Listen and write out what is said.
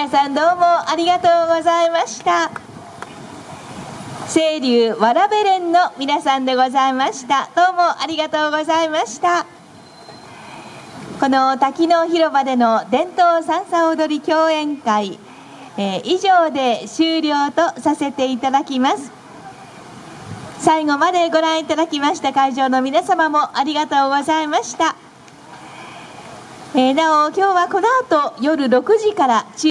皆さんどうもありがとうございました。清流わらべ連の皆さんでございました。どうもありがとうございました。この滝の広場での伝統三叉踊り共演会、えー以上で終了とさせていただきます。最後までご覧いただきました会場の皆様もありがとうございました。えーなお今日はこの後夜6時から中